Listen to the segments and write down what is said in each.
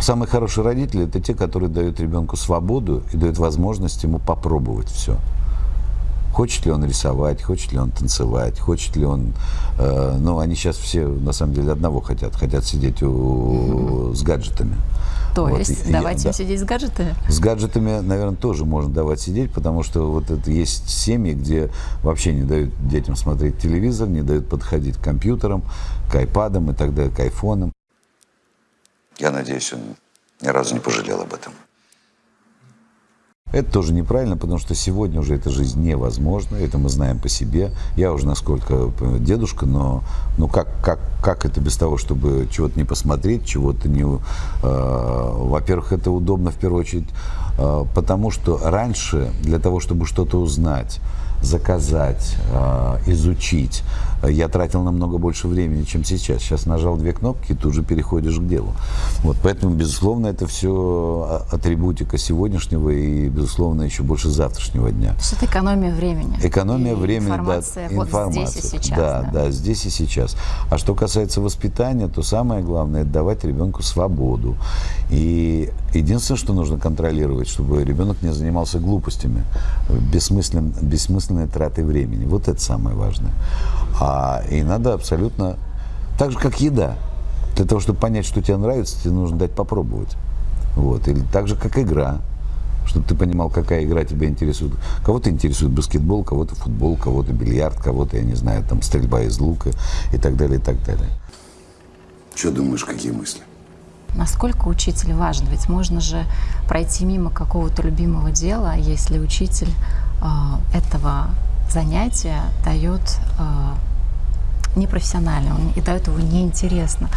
Самые хорошие родители – это те, которые дают ребенку свободу и дают возможность ему попробовать все. Хочет ли он рисовать, хочет ли он танцевать, хочет ли он... Э, ну, они сейчас все, на самом деле, одного хотят. Хотят сидеть у, с гаджетами. То Вот, есть и- давайте да. им сидеть с гаджетами? С гаджетами, наверное, тоже можно давать сидеть, потому что вот это есть семьи, где вообще не дают детям смотреть телевизор, не дают подходить к компьютерам, к айпадам и так далее, к айфонам. Я надеюсь, он ни разу не пожалел об этом. Это тоже неправильно, потому что сегодня уже эта жизнь невозможна, это мы знаем по себе. Я уже насколько дедушка, но ну как, как, как это без того, чтобы чего-то не посмотреть, чего-то не... э, во-первых, это удобно в первую очередь, э, потому что раньше для того, чтобы что-то узнать, заказать, э, изучить, я тратил намного больше времени, чем сейчас. Сейчас нажал две кнопки и тут же переходишь к делу. Вот, поэтому, безусловно, это все атрибутика сегодняшнего и, безусловно, еще больше завтрашнего дня. То есть это экономия времени. Экономия И времени, информация да, вот информация. здесь и сейчас. Да, да, здесь и сейчас. А что касается воспитания, то самое главное это давать ребенку свободу. И единственное, что нужно контролировать, чтобы ребенок не занимался глупостями, бессмыслен, бессмысленной тратой времени. Вот это самое важное. А, и надо абсолютно так же, как еда. Для того, чтобы понять, что тебе нравится, тебе нужно дать попробовать. Вот. Или так же, как игра чтобы ты понимал, какая игра тебя интересует. Кого-то интересует баскетбол, кого-то футбол, кого-то бильярд, кого-то, я не знаю, там стрельба из лука и так далее, и так далее. Что думаешь, какие мысли? Насколько учитель важен? Ведь можно же пройти мимо какого-то любимого дела, если учитель э, этого занятия дает э, непрофессионально, он и дает его неинтересно.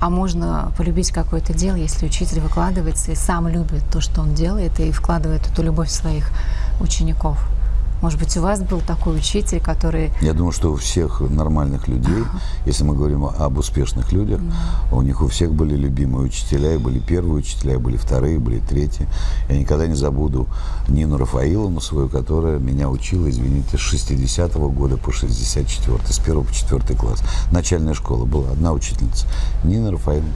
А можно полюбить какое-то дело, если учитель выкладывается и сам любит то, что он делает, и вкладывает эту любовь в своих учеников. Может быть, у вас был такой учитель, который Я думаю, что у всех нормальных людей, если мы говорим об успешных людях, у них у всех были любимые учителя, и были первые учителя, и были вторые, и были третьи. Я никогда не забуду Нину Рафаиловну свою, которая меня учила, извините, с 60-го года по 64 с 1 по 4 класс. Начальная школа была, одна учительница. Нина Рафаиловна,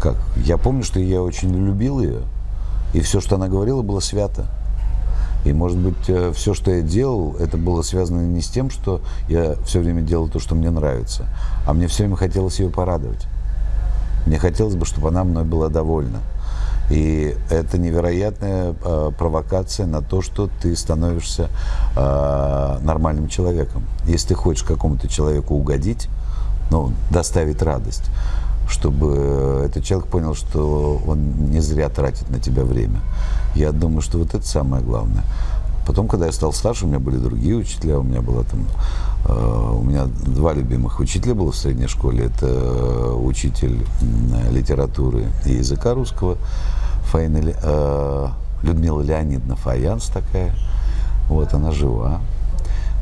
как? Я помню, что я очень любил ее, и все, что она говорила, было свято. И, может быть, все, что я делал, это было связано не с тем, что я все время делал то, что мне нравится, а мне все время хотелось ее порадовать. Мне хотелось бы, чтобы она мной была довольна. И это невероятная э, провокация на то, что ты становишься э, нормальным человеком. Если ты хочешь какому-то человеку угодить, ну, доставить радость, чтобы этот человек понял, что он не зря тратит на тебя время. Я думаю, что вот это самое главное. Потом, когда я стал старше, у меня были другие учителя, у меня было там, э, у меня два любимых учителя было в средней школе. Это э, учитель литературы и языка русского Фаина, э, Людмила Леонидовна Фаянс такая. Вот, она жива.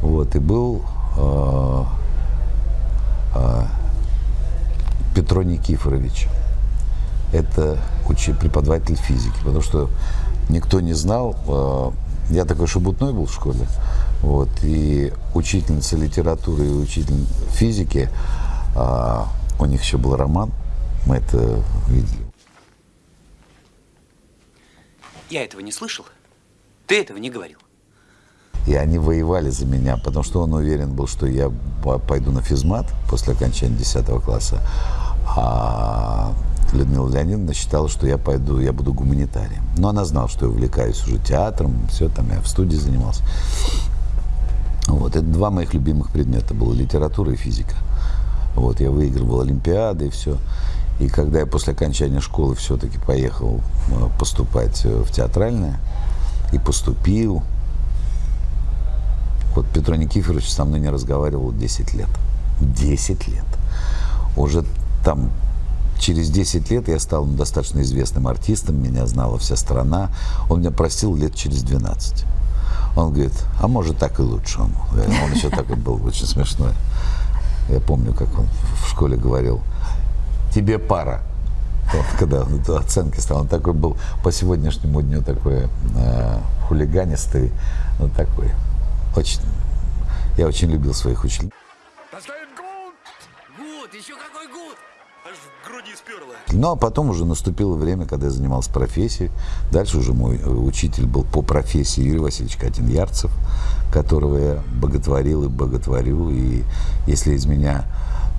Вот, и был э, э, Петро Никифорович. Это учи- преподаватель физики, потому что никто не знал. э, Я такой шебутной был в школе. Вот, и учительница литературы и учитель физики, а, у них еще был роман, мы это видели. Я этого не слышал. Ты этого не говорил. И они воевали за меня, потому что он уверен был, что я по- пойду на физмат после окончания 10 класса. А Людмила Леонидовна считала, что я пойду, я буду гуманитарием. Но она знала, что я увлекаюсь уже театром, все, там я в студии занимался. Вот, это два моих любимых предмета было, литература и физика. Вот, я выигрывал Олимпиады и все. И когда я после окончания школы все-таки поехал э, поступать э, в театральное, и поступил, вот Петро Никифорович со мной не разговаривал 10 лет. 10 лет. Уже там через 10 лет я стал достаточно известным артистом, меня знала вся страна. Он меня простил лет через 12. Он говорит, а может так и лучше. Он, он еще такой был очень смешной. Я помню, как он в школе говорил, тебе пара. Вот, когда он это оценки стал, он такой был по сегодняшнему дню такой э, хулиганистый, ну такой. Очень, я очень любил своих учителей. Гуд, еще какой гуд! Аж в груди сперло. Ну, а потом уже наступило время, когда я занимался профессией. Дальше уже мой э, учитель был по профессии Юрий Васильевич Катин-Ярцев, которого я боготворил и боготворю. И если из меня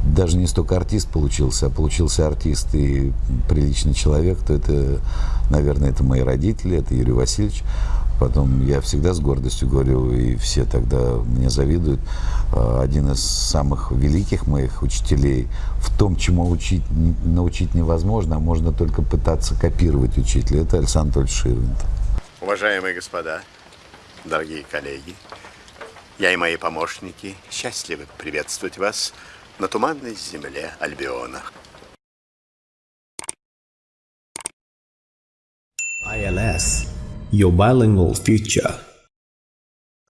даже не столько артист получился, а получился артист и приличный человек, то это, наверное, это мои родители, это Юрий Васильевич. Потом я всегда с гордостью говорю, и все тогда мне завидуют, э, один из самых великих моих учителей в том, чему учить, научить невозможно, а можно только пытаться копировать учителя. Это Александр Анатольевич Ширвинд. Уважаемые господа, дорогие коллеги, я и мои помощники счастливы приветствовать вас на туманной земле Альбиона. ILS, your bilingual future.